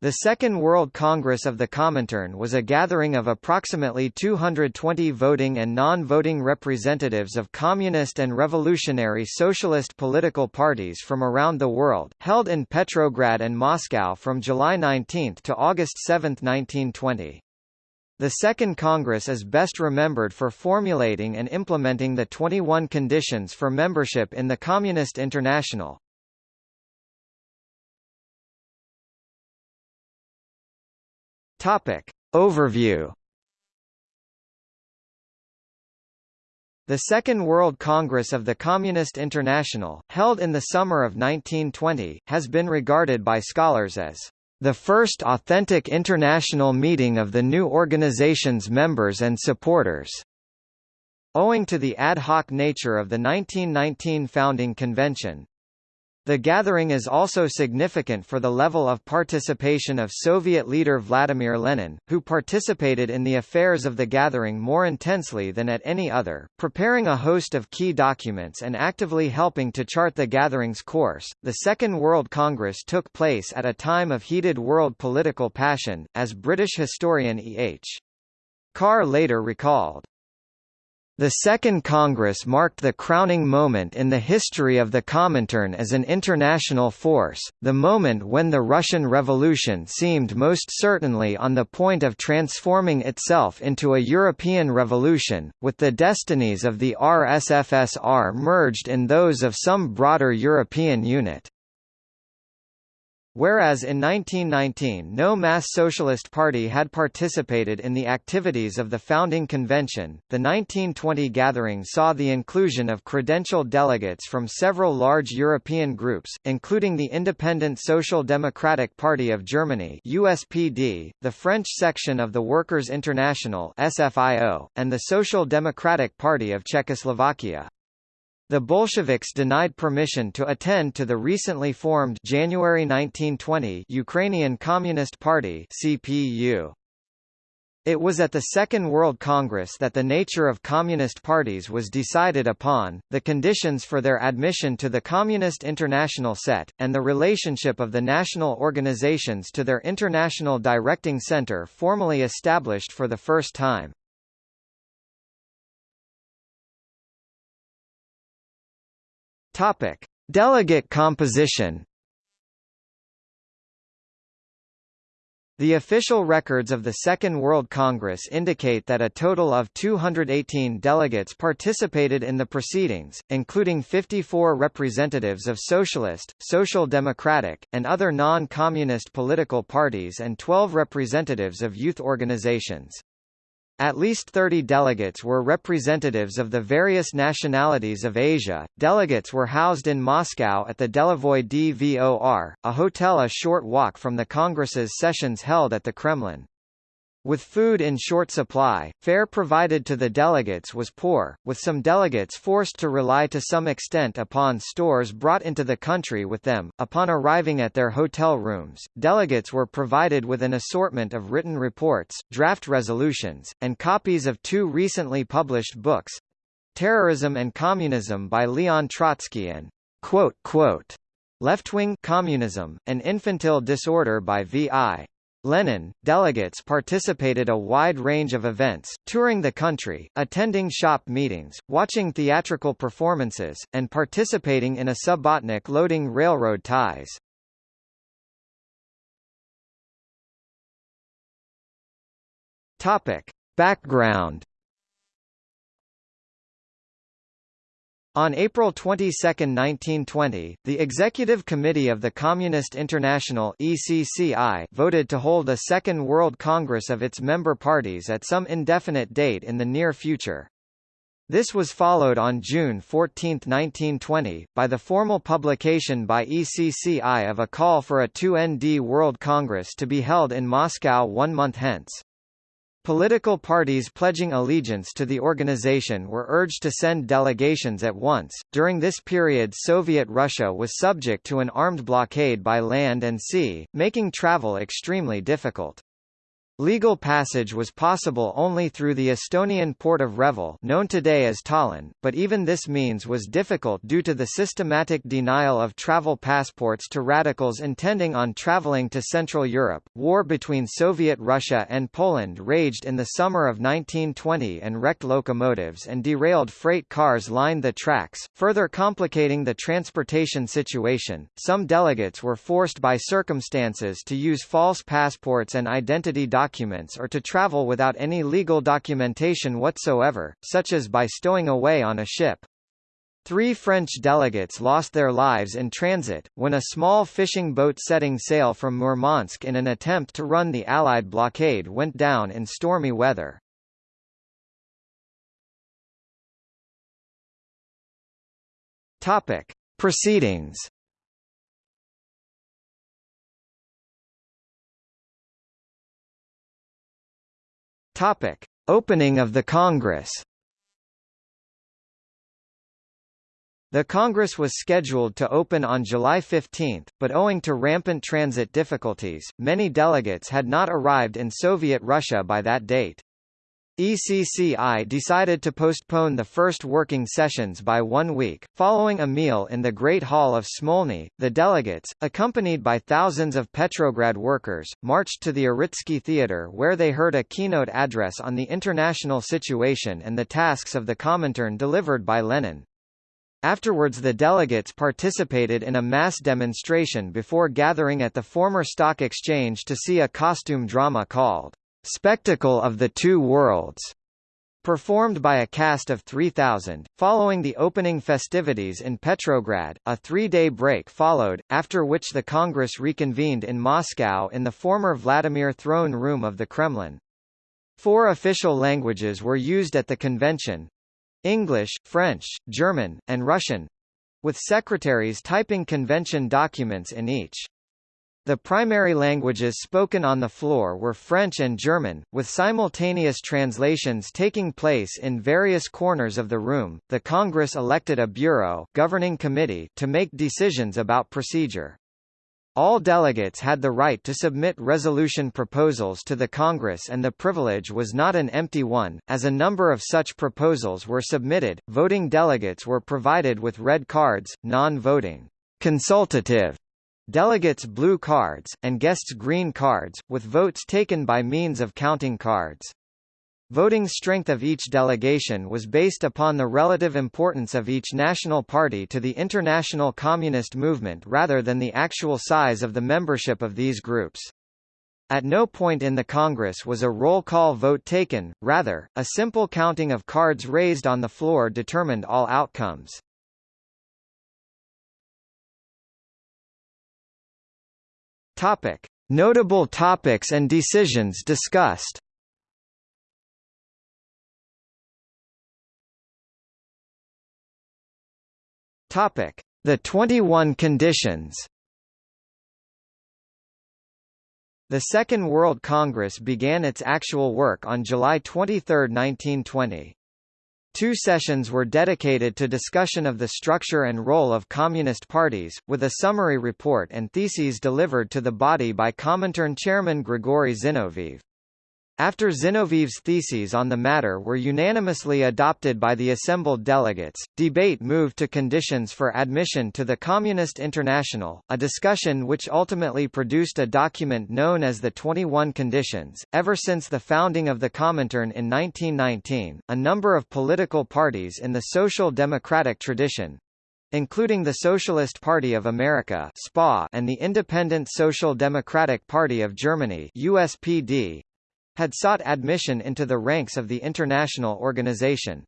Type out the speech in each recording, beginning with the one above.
The Second World Congress of the Comintern was a gathering of approximately 220 voting and non-voting representatives of communist and revolutionary socialist political parties from around the world, held in Petrograd and Moscow from July 19 to August 7, 1920. The Second Congress is best remembered for formulating and implementing the 21 conditions for membership in the Communist International, Topic. Overview The Second World Congress of the Communist International, held in the summer of 1920, has been regarded by scholars as the first authentic international meeting of the new organization's members and supporters. Owing to the ad hoc nature of the 1919 founding convention, the gathering is also significant for the level of participation of Soviet leader Vladimir Lenin, who participated in the affairs of the gathering more intensely than at any other, preparing a host of key documents and actively helping to chart the gathering's course. The Second World Congress took place at a time of heated world political passion, as British historian E. H. Carr later recalled. The Second Congress marked the crowning moment in the history of the Comintern as an international force, the moment when the Russian Revolution seemed most certainly on the point of transforming itself into a European revolution, with the destinies of the RSFSR merged in those of some broader European unit. Whereas in 1919 no mass socialist party had participated in the activities of the founding convention, the 1920 gathering saw the inclusion of credential delegates from several large European groups, including the Independent Social Democratic Party of Germany USPD, the French section of the Workers' International SFIO, and the Social Democratic Party of Czechoslovakia. The Bolsheviks denied permission to attend to the recently formed January 1920 Ukrainian Communist Party CPU. It was at the Second World Congress that the nature of communist parties was decided upon, the conditions for their admission to the Communist International set, and the relationship of the national organizations to their International Directing Center formally established for the first time. Topic: Delegate composition. The official records of the Second World Congress indicate that a total of 218 delegates participated in the proceedings, including 54 representatives of socialist, social democratic, and other non-communist political parties and 12 representatives of youth organizations. At least 30 delegates were representatives of the various nationalities of Asia. Delegates were housed in Moscow at the Delovoi Dvor, a hotel a short walk from the Congress's sessions held at the Kremlin. With food in short supply, fare provided to the delegates was poor, with some delegates forced to rely to some extent upon stores brought into the country with them. Upon arriving at their hotel rooms, delegates were provided with an assortment of written reports, draft resolutions, and copies of two recently published books Terrorism and Communism by Leon Trotsky and Left-wing communism, an infantile disorder by V.I. Lenin, delegates participated a wide range of events, touring the country, attending shop meetings, watching theatrical performances, and participating in a subbotnik loading railroad ties. Topic. Background On April 22, 1920, the Executive Committee of the Communist International ECCI voted to hold a Second World Congress of its member parties at some indefinite date in the near future. This was followed on June 14, 1920, by the formal publication by ECCI of a call for a 2ND World Congress to be held in Moscow one month hence. Political parties pledging allegiance to the organization were urged to send delegations at once. During this period, Soviet Russia was subject to an armed blockade by land and sea, making travel extremely difficult. Legal passage was possible only through the Estonian port of Reval known today as Tallinn, but even this means was difficult due to the systematic denial of travel passports to radicals intending on traveling to Central Europe. War between Soviet Russia and Poland raged in the summer of 1920 and wrecked locomotives and derailed freight cars lined the tracks, further complicating the transportation situation. Some delegates were forced by circumstances to use false passports and identity documents documents or to travel without any legal documentation whatsoever, such as by stowing away on a ship. Three French delegates lost their lives in transit, when a small fishing boat setting sail from Murmansk in an attempt to run the Allied blockade went down in stormy weather. Topic. Proceedings Topic: Opening of the Congress. The Congress was scheduled to open on July 15, but owing to rampant transit difficulties, many delegates had not arrived in Soviet Russia by that date. ECCI decided to postpone the first working sessions by one week. Following a meal in the Great Hall of Smolny, the delegates, accompanied by thousands of Petrograd workers, marched to the Uritsky Theatre where they heard a keynote address on the international situation and the tasks of the Comintern delivered by Lenin. Afterwards the delegates participated in a mass demonstration before gathering at the former stock exchange to see a costume drama called Spectacle of the Two Worlds, performed by a cast of 3,000. Following the opening festivities in Petrograd, a three-day break followed, after which the Congress reconvened in Moscow in the former Vladimir throne room of the Kremlin. Four official languages were used at the convention. English, French, German, and Russian, with secretaries typing convention documents in each. The primary languages spoken on the floor were French and German, with simultaneous translations taking place in various corners of the room. The Congress elected a bureau governing committee to make decisions about procedure. All delegates had the right to submit resolution proposals to the Congress and the privilege was not an empty one, as a number of such proposals were submitted. Voting delegates were provided with red cards, non-voting, consultative Delegates blue cards, and guests green cards, with votes taken by means of counting cards. Voting strength of each delegation was based upon the relative importance of each national party to the international communist movement rather than the actual size of the membership of these groups. At no point in the Congress was a roll call vote taken, rather, a simple counting of cards raised on the floor determined all outcomes. Topic: Notable topics and decisions discussed. Topic: The 21 conditions. The Second World Congress began its actual work on July 23, 1920. Two sessions were dedicated to discussion of the structure and role of communist parties, with a summary report and theses delivered to the body by Comintern chairman Grigory Zinoviev. After Zinoviev's theses on the matter were unanimously adopted by the assembled delegates, debate moved to conditions for admission to the Communist International, a discussion which ultimately produced a document known as the 21 Conditions. Ever since the founding of the Comintern in 1919, a number of political parties in the social democratic tradition, including the Socialist Party of America (SPA) and the Independent Social Democratic Party of Germany (USPD), had sought admission into the ranks of the international organization.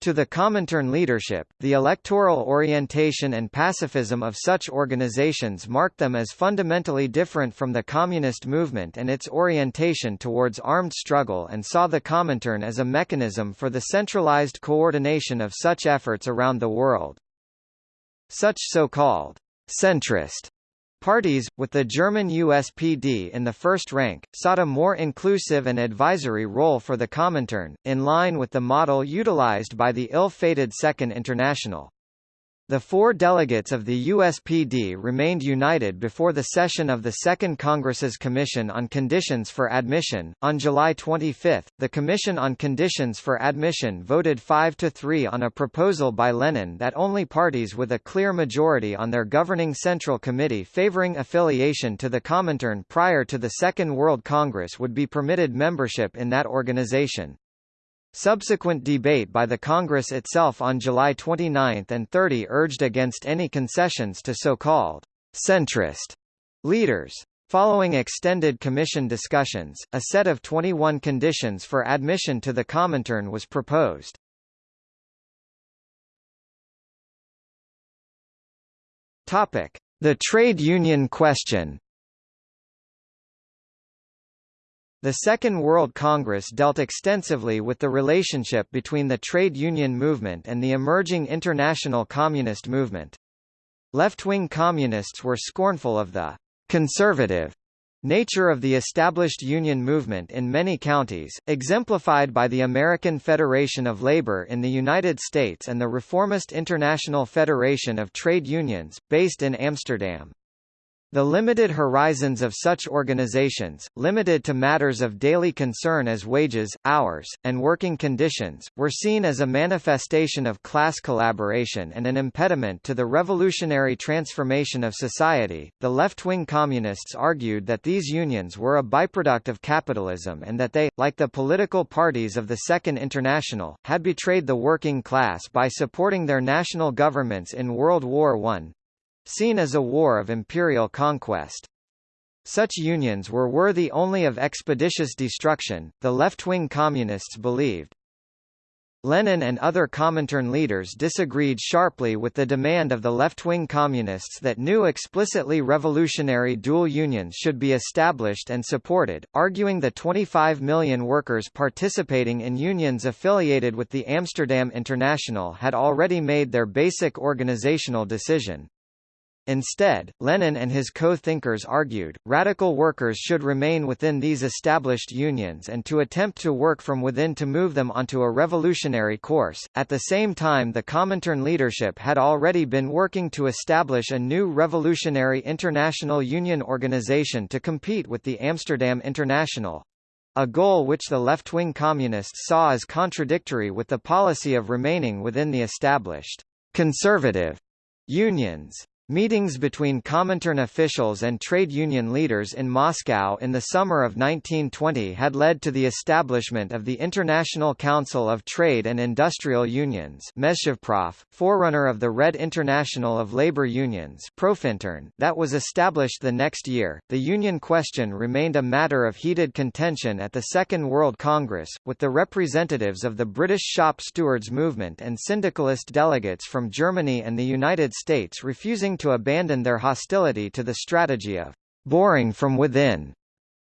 To the Comintern leadership, the electoral orientation and pacifism of such organizations marked them as fundamentally different from the communist movement and its orientation towards armed struggle and saw the Comintern as a mechanism for the centralized coordination of such efforts around the world. Such so-called centrist Parties, with the German USPD in the first rank, sought a more inclusive and advisory role for the Comintern, in line with the model utilized by the ill-fated Second International. The four delegates of the USPD remained united before the session of the Second Congress's Commission on Conditions for Admission. On July 25, the Commission on Conditions for Admission voted 5 to 3 on a proposal by Lenin that only parties with a clear majority on their governing Central Committee favoring affiliation to the Comintern prior to the Second World Congress would be permitted membership in that organization. Subsequent debate by the Congress itself on July 29 and 30 urged against any concessions to so-called centrist leaders. Following extended commission discussions, a set of 21 conditions for admission to the Comintern was proposed. Topic: The trade union question. The Second World Congress dealt extensively with the relationship between the trade union movement and the emerging international communist movement. Left-wing communists were scornful of the conservative nature of the established union movement in many counties, exemplified by the American Federation of Labor in the United States and the Reformist International Federation of Trade Unions, based in Amsterdam. The limited horizons of such organizations, limited to matters of daily concern as wages, hours, and working conditions, were seen as a manifestation of class collaboration and an impediment to the revolutionary transformation of society. The left-wing communists argued that these unions were a byproduct of capitalism and that they, like the political parties of the Second International, had betrayed the working class by supporting their national governments in World War I, seen as a war of imperial conquest. Such unions were worthy only of expeditious destruction, the left-wing communists believed. Lenin and other Comintern leaders disagreed sharply with the demand of the left-wing communists that new explicitly revolutionary dual unions should be established and supported, arguing the 25 million workers participating in unions affiliated with the Amsterdam International had already made their basic organizational decision. Instead, Lenin and his co-thinkers argued, radical workers should remain within these established unions and to attempt to work from within to move them onto a revolutionary course. At the same time the Comintern leadership had already been working to establish a new revolutionary international union organization to compete with the Amsterdam International, a goal which the left-wing communists saw as contradictory with the policy of remaining within the established conservative unions. Meetings between Comintern officials and trade union leaders in Moscow in the summer of 1920 had led to the establishment of the International Council of Trade and Industrial Unions forerunner of the Red International of Labor Unions Profintern, that was established the next year. The union question remained a matter of heated contention at the Second World Congress, with the representatives of the British shop stewards movement and syndicalist delegates from Germany and the United States refusing to abandon their hostility to the strategy of boring from within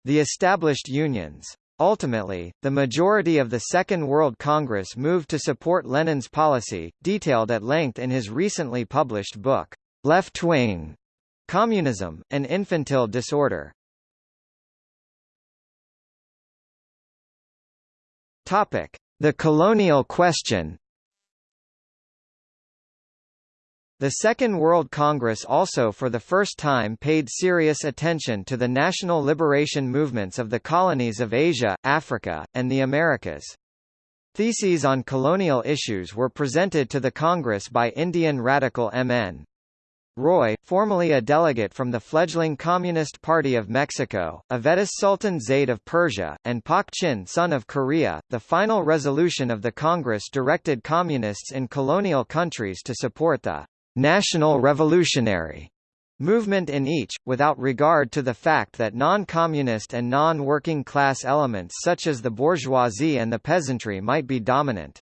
the established unions. Ultimately, the majority of the Second World Congress moved to support Lenin's policy, detailed at length in his recently published book, Left-Wing Communism, an Infantile Disorder. The colonial question The Second World Congress also for the first time paid serious attention to the national liberation movements of the colonies of Asia, Africa, and the Americas. Theses on colonial issues were presented to the Congress by Indian radical M.N. Roy, formerly a delegate from the fledgling Communist Party of Mexico, Avedis Sultan Zaid of Persia, and Pak Chin-sun of Korea. The final resolution of the Congress directed communists in colonial countries to support the national revolutionary movement in each, without regard to the fact that non-communist and non-working class elements such as the bourgeoisie and the peasantry might be dominant.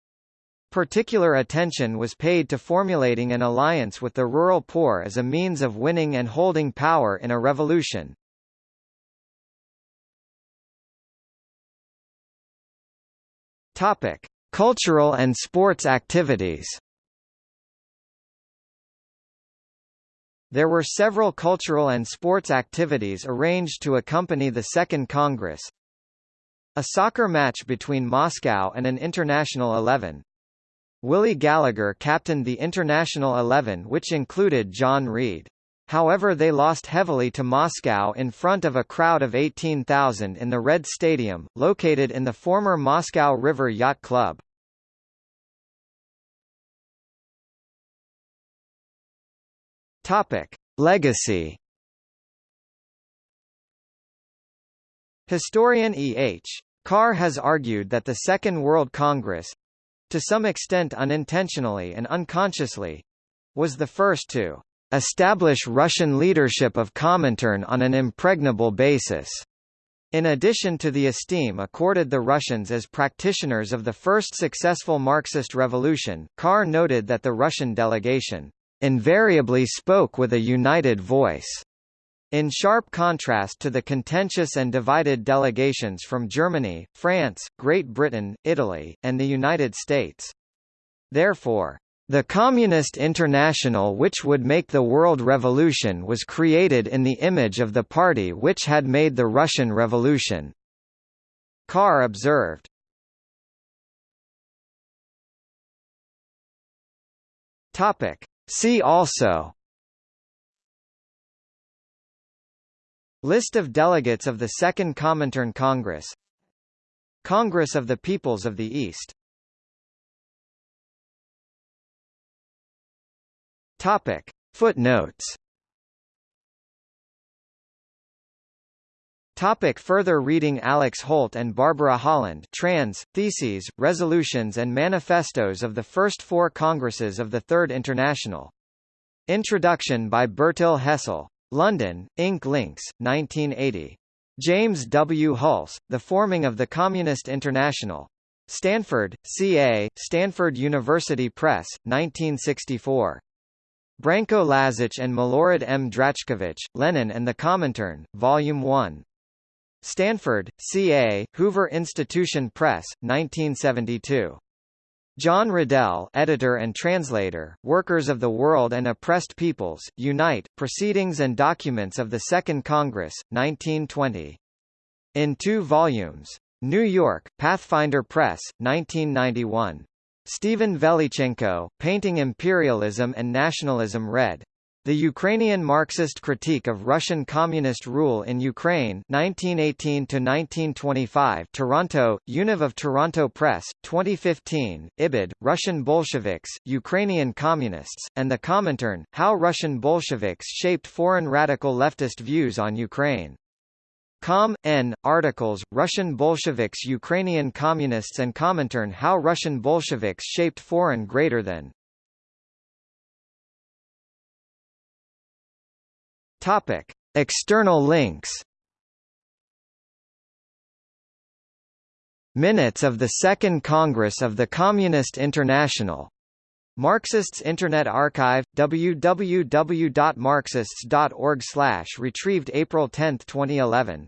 Particular attention was paid to formulating an alliance with the rural poor as a means of winning and holding power in a revolution. Topic: Cultural and sports activities. There were several cultural and sports activities arranged to accompany the Second Congress. A soccer match between Moscow and an international eleven. Willie Gallacher captained the International 11 which included John Reed. However they lost heavily to Moscow in front of a crowd of 18,000 in the Red Stadium, located in the former Moscow River Yacht Club. Topic: Legacy. Historian E. H. Carr has argued that the Second World Congress to some extent unintentionally and unconsciously was the first to establish Russian leadership of Comintern on an impregnable basis. In addition to the esteem accorded the Russians as practitioners of the first successful Marxist revolution, Carr noted that the Russian delegation invariably spoke with a united voice, in sharp contrast to the contentious and divided delegations from Germany, France, Great Britain, Italy, and the United States. Therefore, the Communist International which would make the world revolution was created in the image of the party which had made the Russian Revolution. Carr observed. Topic. See also List of delegates of the Second Comintern Congress Congress of the Peoples of the East Topic. Footnotes Topic further reading Alix Holt and Barbara Holland trans, Theses, Resolutions and Manifestos of the First Four Congresses of the Third International. Introduction by Bertil Hessel. London, Ink Links, 1980. James W. Hulse, The Forming of the Communist International. Stanford, C.A., Stanford University Press, 1964. Branko Lazitch and Milorad M. Drachkovich, Lenin and the Comintern, Volume 1. Stanford, C.A., Hoover Institution Press, 1972. John Riddell editor and translator, Workers of the World and Oppressed Peoples, Unite, Proceedings and Documents of the Second Congress, 1920. In two volumes. New York, Pathfinder Press, 1991. Stephen Velychenko, Painting Imperialism and Nationalism Red. The Ukrainian Marxist Critique of Russian Communist Rule in Ukraine 1918–1925 Toronto, Univ of Toronto Press, 2015, Ibid, Russian Bolsheviks, Ukrainian Communists, and the Comintern, How Russian Bolsheviks Shaped Foreign Radical Leftist Views on Ukraine. Com. N. Articles, Russian Bolsheviks Ukrainian Communists and Comintern How Russian Bolsheviks Shaped Foreign Greater than Topic: External links. Minutes of the Second Congress of the Communist International. Marxists Internet Archive www.marxists.org/retrieved April 10, 2011.